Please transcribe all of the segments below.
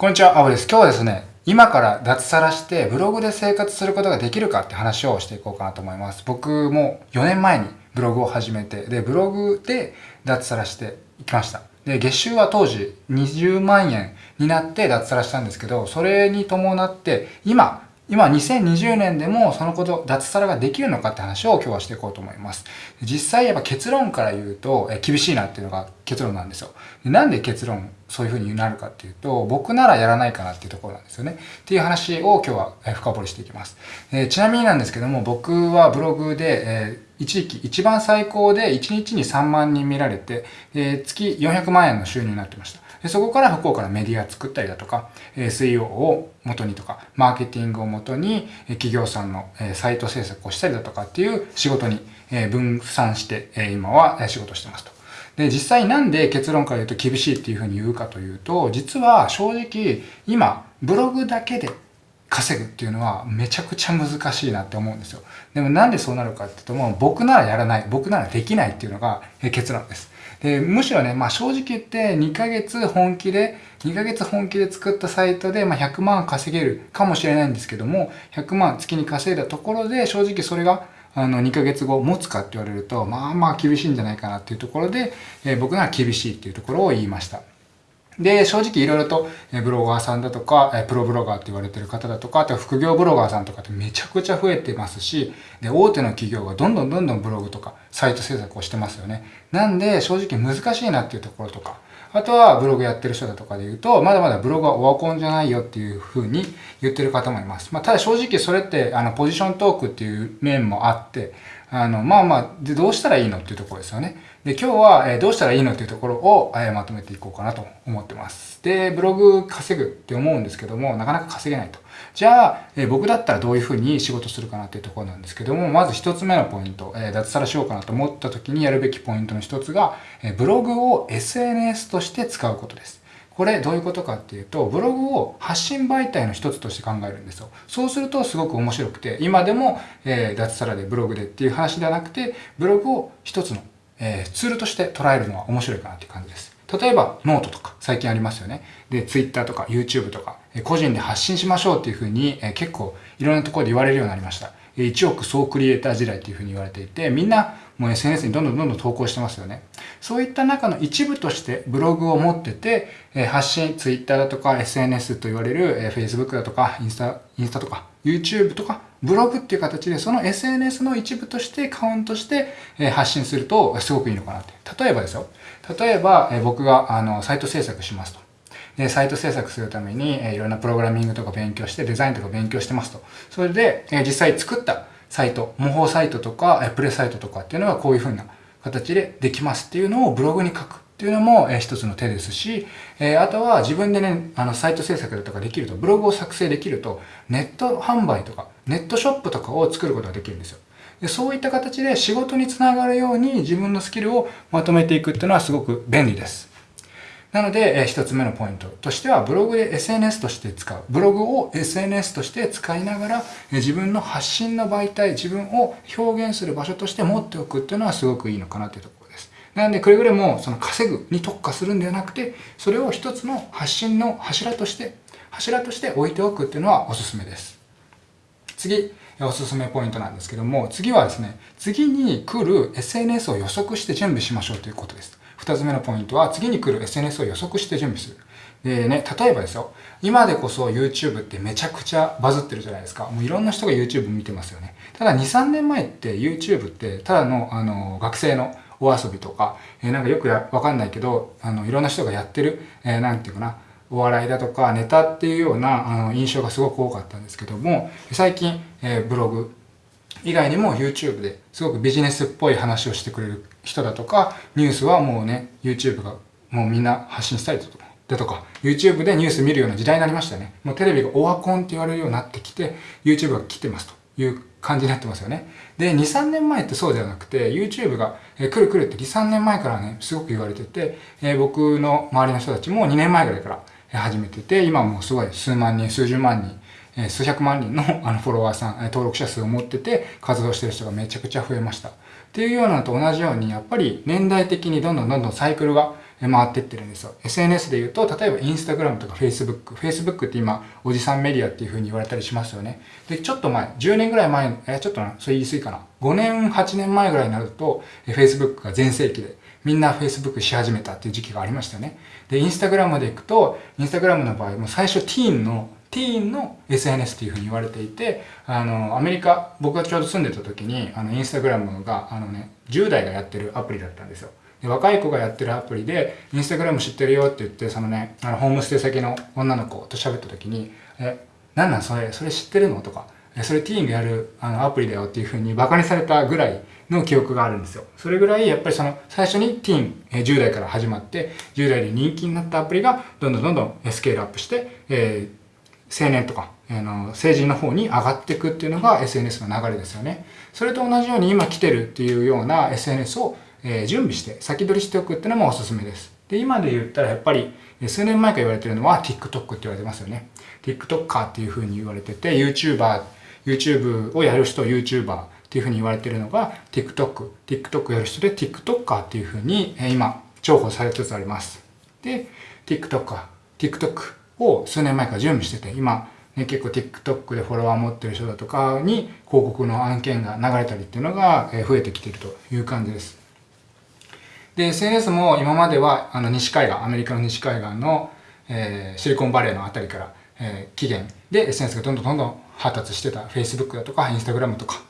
こんにちは、アブです。今日はですね、今から脱サラしてブログで生活することができるかって話をしていこうかなと思います。僕も4年前にブログを始めて、で、ブログで脱サラしていきました。で、月収は当時20万円になって脱サラしたんですけど、それに伴って今今2020年でもそのこと、脱サラができるのかって話を今日はしていこうと思います。実際やっぱ結論から言うと、え厳しいなっていうのが結論なんですよ。なんで結論そういう風になるかっていうと、僕ならやらないかなっていうところなんですよね。っていう話を今日は深掘りしていきます。えー、ちなみになんですけども、僕はブログで、えー一時期一番最高で1日に3万人見られて、えー、月400万円の収入になってました。そこから福岡のメディア作ったりだとか、SEO を元にとか、マーケティングを元に企業さんのサイト制作をしたりだとかっていう仕事に分散して今は仕事してますと。で、実際なんで結論から言うと厳しいっていうふうに言うかというと、実は正直今ブログだけで稼ぐっていうのはめちゃくちゃ難しいなって思うんですよ。でもなんでそうなるかっていうともう僕ならやらない、僕ならできないっていうのが結論です。で、むしろね、まあ正直言って2ヶ月本気で、2ヶ月本気で作ったサイトで、まあ、100万稼げるかもしれないんですけども、100万月に稼いだところで正直それがあの2ヶ月後持つかって言われると、まあまあ厳しいんじゃないかなっていうところで、えー、僕なら厳しいっていうところを言いました。で、正直いろいろとブロガーさんだとか、プロブロガーって言われてる方だとか、あとは副業ブロガーさんとかってめちゃくちゃ増えてますし、で、大手の企業がどんどんどんどんブログとかサイト制作をしてますよね。なんで、正直難しいなっていうところとか、あとはブログやってる人だとかで言うと、まだまだブログはオワコンじゃないよっていう風に言ってる方もいます。まあ、ただ正直それって、あの、ポジショントークっていう面もあって、あの、まあまあ、で、どうしたらいいのっていうところですよね。で、今日は、えどうしたらいいのっていうところを、えまとめていこうかなと思ってます。で、ブログ稼ぐって思うんですけども、なかなか稼げないと。じゃあ、え僕だったらどういうふうに仕事するかなっていうところなんですけども、まず一つ目のポイント、え脱サラしようかなと思った時にやるべきポイントの一つが、えブログを SNS として使うことです。これどういうことかっていうと、ブログを発信媒体の一つとして考えるんですよ。そうするとすごく面白くて、今でも、え、脱サラでブログでっていう話ではなくて、ブログを一つの、えー、ツールとして捉えるのは面白いかなっていう感じです。例えば、ノートとか最近ありますよね。で、Twitter とか YouTube とか、え個人で発信しましょうっていうふうに、え結構いろんなところで言われるようになりました。1億総クリエイター時代っていうふうに言われていて、みんなもう SNS にどんどんどんどん投稿してますよね。そういった中の一部としてブログを持ってて、え発信、Twitter だとか SNS と言われる、え Facebook だとかインスタ、インスタとか YouTube とかブログっていう形でその SNS の一部としてカウントして発信するとすごくいいのかなって。例えばですよ。例えば僕があのサイト制作しますと。で、サイト制作するために、いろんなプログラミングとか勉強して、デザインとか勉強してますと。それで、実際作ったサイト、模倣サイトとか、プレサイトとかっていうのはこういう風な形でできますっていうのをブログに書くっていうのも、え一つの手ですし、えあとは自分でね、あの、サイト制作だとかできると、ブログを作成できると、ネット販売とか、ネットショップとかを作ることができるんですよ。でそういった形で仕事につながるように自分のスキルをまとめていくっていうのはすごく便利です。なので、え一つ目のポイントとしては、ブログで SNS として使う。ブログを SNS として使いながら、え自分の発信の媒体、自分を表現する場所として持っておくっていうのはすごくいいのかなというところ。なので、くれぐれもその稼ぐに特化するんではなくて、それを一つの発信の柱として、柱として置いておくっていうのはおすすめです。次、おすすめポイントなんですけども、次はですね、次に来る SNS を予測して準備しましょうということです。二つ目のポイントは、次に来る SNS を予測して準備する。でね、例えばですよ、今でこそ YouTube ってめちゃくちゃバズってるじゃないですか。もういろんな人が YouTube 見てますよね。ただ2、3年前って YouTube ってただのあの学生のお遊びとか、えー、なんかよくわかんないけど、あのいろんな人がやってる、えー、なんていうかな、お笑いだとかネタっていうようなあの印象がすごく多かったんですけども、最近、えー、ブログ以外にも YouTube ですごくビジネスっぽい話をしてくれる人だとか、ニュースはもうね、YouTube がもうみんな発信したりとか、だとか、YouTube でニュース見るような時代になりましたよね。もうテレビがオワコンって言われるようになってきて、YouTube が来てますという感じになってますよね。で、2、3年前ってそうではなくて、YouTube が、えー、来る来るって2、3年前からね、すごく言われてて、えー、僕の周りの人たちも2年前ぐらいから始めてて、今もうすごい数万人、数十万人、え数百万人の あのフォロワーさん、登録者数を持ってて活動してる人がめちゃくちゃ増えました。っていうようなのと同じように、やっぱり年代的にどんどんどんどんサイクルが回ってってるんですよ。SNS で言うと、例えばインスタグラムとか Facebook。Facebook って今、おじさんメディアっていう風に言われたりしますよね。で、ちょっと前、10年ぐらい前、え、ちょっとな、それ言い過ぎかな。5年、8年前ぐらいになると、Facebook が全盛期で、みんな Facebook し始めたっていう時期がありましたよね。で、インスタグラムで行くと、インスタグラムの場合、も最初ティーンのティーンの SNS っていうふうに言われていて、あの、アメリカ、僕がちょうど住んでた時に、あの、インスタグラムが、あのね、10代がやってるアプリだったんですよ。で若い子がやってるアプリで、インスタグラム知ってるよって言って、そのね、あの、ホームステイ先の女の子と喋った時に、え、なんなん？それ、それ知ってるの？とか、えそれティーンがやるあのアプリだよっていうふうにバカにされたぐらいの記憶があるんですよ。それぐらいやっぱりその最初にティーン、え10代から始まって10代で人気になったアプリがどんどんどんどんスケールアップして、えー、青年とか、あの成人の方に上がっていくっていうのが SNS の流れですよね。それと同じように今来てるっていうような SNS をえ、準備して先取りしておくっていうのもおすすめです。で、今で言ったらやっぱり数年前から言われてるのは TikTok って言われてますよね。TikToker っていう風に言われてて YouTuber、YouTube をやる人 YouTuber っていう風に言われてるのが TikTok、TikTok やる人で TikToker っていう風に今重宝されつつあります。で、TikToker、TikTok を数年前から準備してて今ね、結構 TikTok でフォロワー持ってる人だとかに広告の案件が流れたりっていうのが増えてきてるという感じです。で、SNS も今まではあの西海岸、アメリカの西海岸の、えー、シリコンバレーのあたりから、えー、期限で SNS がどんどんどんどん発達してた。Facebook だとか Instagram とか、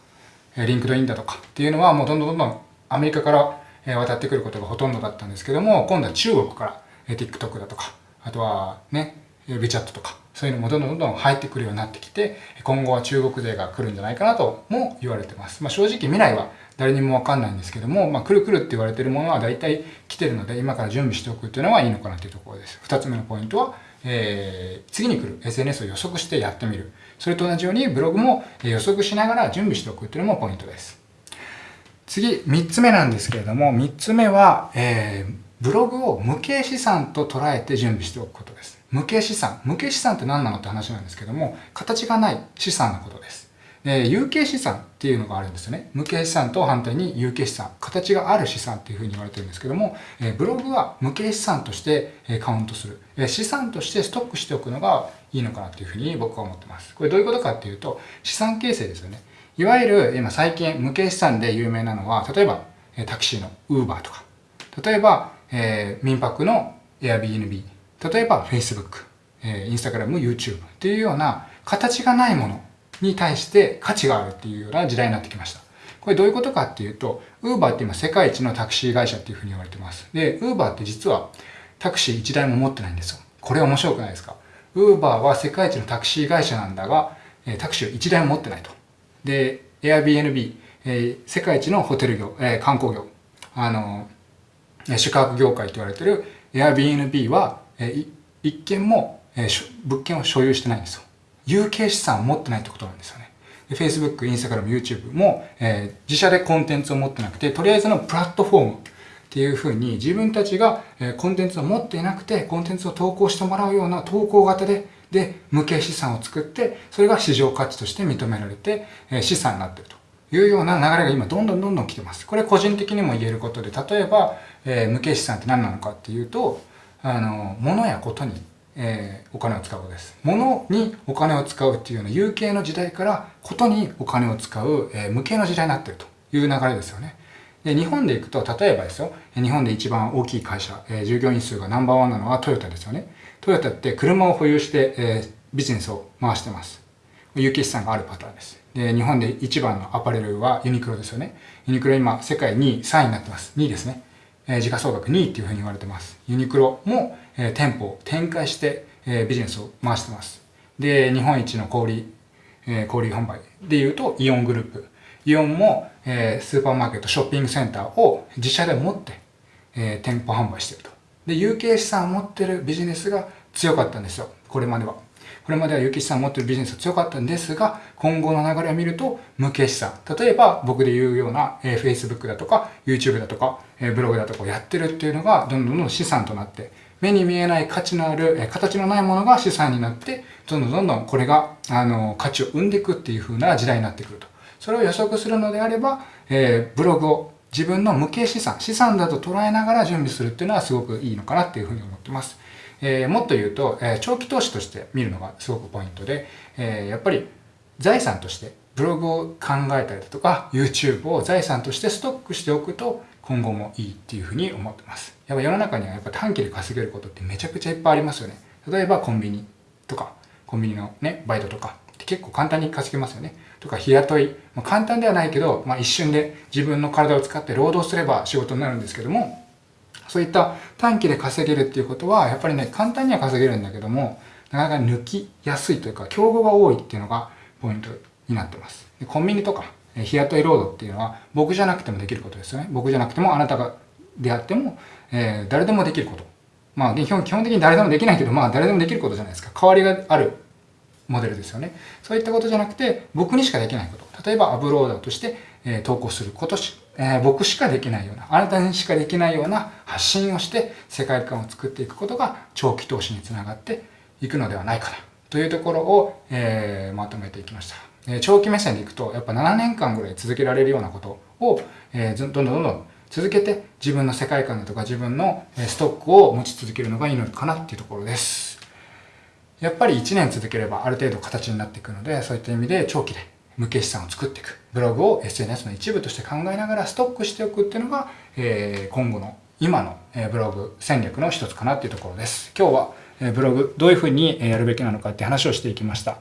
えー、LinkedIn だとかっていうのはもうどんどんどんどんアメリカから、渡ってくることがほとんどだったんですけども、今度は中国から、え、TikTok だとか、あとはね、WeChat とか、そういうのもどんどんどんどん入ってくるようになってきて、今後は中国勢が来るんじゃないかなとも言われてます。まあ、正直未来は誰にもわかんないんですけども、まあ、くるくるって言われてるものは大体来てるので、今から準備しておくっていうのはいいのかなっていうところです。二つ目のポイントは、えー、次に来る SNS を予測してやってみる。それと同じようにブログも予測しながら準備しておくっていうのもポイントです。次、三つ目なんですけれども、三つ目は、えー、ブログを無形資産と捉えて準備しておくことです。無形資産。無形資産って何なのって話なんですけども、形がない資産のことです。え、有形資産っていうのがあるんですよね。無形資産と反対に有形資産、形がある資産っていうふうに言われてるんですけども、え、ブログは無形資産として、えカウントする、え、資産としてストックしておくのがいいのかなっていうふうに僕は思ってます。これどういうことかっていうと、資産形成ですよね。いわゆる今最近無形資産で有名なのは、例えばタクシーの Uber とか、例えば、えー、民泊の Airbnb、例えば Facebook、えー、Instagram、YouTube っていうような形がないものに対して価値があるっていうような時代になってきました。これどういうことかっていうと、Uber って今世界一のタクシー会社っていうふうに言われてます。で、Uber って実はタクシー1台も持ってないんですよ。これ面白くないですか ?Uber は世界一のタクシー会社なんだが、タクシーを1台も持ってないと。で、Airbnb、えー、世界一のホテル業、えー、観光業、あの、宿泊業界と言われてる Airbnb は、え、一件も、えー、物件を所有してないんですよ。有形資産を持ってないってことなんですよね。Facebook、Instagram、YouTube も、えー、自社でコンテンツを持ってなくて、とりあえずのプラットフォームっていうふうに自分たちが、えー、コンテンツを持っていなくて、コンテンツを投稿してもらうような投稿型で、で、無形資産を作って、それが市場価値として認められて、えー、資産になってると。いうような流れが今どんどんどんどん来てます。これ個人的にも言えることで、例えば、えー、無形資産って何なのかっていうと、あの、物やことにえー、お金を使うことです。物にお金を使うっていうような有形の時代からことにお金を使う、えー、無形の時代になってるという流れですよね。で日本で行くと、例えばですよ、日本で一番大きい会社、えー、従業員数がナンバーワンなのはトヨタですよね。トヨタって車を保有して、えー、ビジネスを回してます。有形資産があるパターンです。で、日本で一番のアパレルはユニクロですよね。ユニクロ今世界2位、3位になってます。2位ですね。え、時価総額2位っていうふうに言われてます。ユニクロも、え店舗を展開して、えビジネスを回してます。で、日本一の小売、え小売販売で言うとイオングループ。イオンも、えスーパーマーケット、ショッピングセンターを自社で持って、え店舗販売してると。で、有形資産を持ってるビジネスが強かったんですよ。これまでは。これまでは有形資産を持ってるビジネスが強かったんですが、今後の流れを見ると無形資産。例えば僕で言うような、え Facebook だとか YouTube だとか、えブログだとかをやってるっていうのがどんどんどん資産となって目に見えない価値のある、え形のないものが資産になって、どんどんどんどんこれが、あの、価値を生んでいくっていう風な時代になってくると。それを予測するのであれば、えー、ブログを自分の無形資産、資産だと捉えながら準備するっていうのはすごくいいのかなっていうふうに思ってます。えー、もっと言うと、えー、長期投資として見るのがすごくポイントで、えー、やっぱり財産としてブログを考えたりだとか YouTube を財産としてストックしておくと今後もいいっていうふうに思ってます。やっぱ世の中にはやっぱ短期で稼げることってめちゃくちゃいっぱいありますよね。例えばコンビニとか、コンビニのね、バイトとかって結構簡単に稼げますよね。とか日雇い。まあ、簡単ではないけど、まあ、一瞬で自分の体を使って労働すれば仕事になるんですけども、そういった短期で稼げるっていうことは、やっぱりね、簡単には稼げるんだけども、なかなか抜きやすいというか、競合が多いっていうのがポイントになってます。でコンビニとか、日雇い労働っていうのは、僕じゃなくてもできることですよね。僕じゃなくても、あなたがであっても、えー、誰でもできること。まあ、基本基本的に誰でもできないけど、まあ、誰でもできることじゃないですか。代わりがあるモデルですよね。そういったことじゃなくて、僕にしかできないこと。例えば、アブローダーとして、えー、投稿することし、えー、僕しかできないような、あなたにしかできないような発信をして、世界観を作っていくことが、長期投資につながっていくのではないかな。というところを、えー、まとめていきました。え長期目線でいくと、やっぱ7年間ぐらい続けられるようなことを、えどんどんどんどん続けて自分の世界観だとか自分のストックを持ち続けるのがいいのかなっていうところです。やっぱり1年続ければある程度形になっていくので、そういった意味で長期で無形資産を作っていく。ブログを SNS の一部として考えながらストックしておくっていうのが、えー、今後の今のブログ戦略の一つかなっていうところです。今日はブログどういうふうにやるべきなのかって話をしていきました。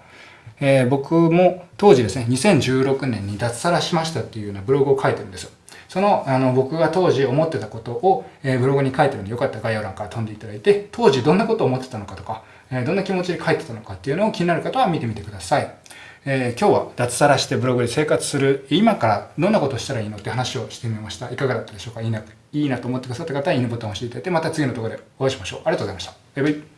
えー、僕も当時ですね、2016年に脱サラしましたっていうようなブログを書いてるんですよ。その、あの、僕が当時思ってたことを、え、ブログに書いてるので、よかったら概要欄から飛んでいただいて、当時どんなことを思ってたのかとか、え、どんな気持ちで書いてたのかっていうのを気になる方は見てみてください。えー、今日は脱サラしてブログで生活する、今からどんなことをしたらいいのって話をしてみました。いかがだったでしょうか？いいな、いいなと思ってくださった方は、いいねボタンを押していただいて、また次の動画でお会いしましょう。ありがとうございました。バイバイ。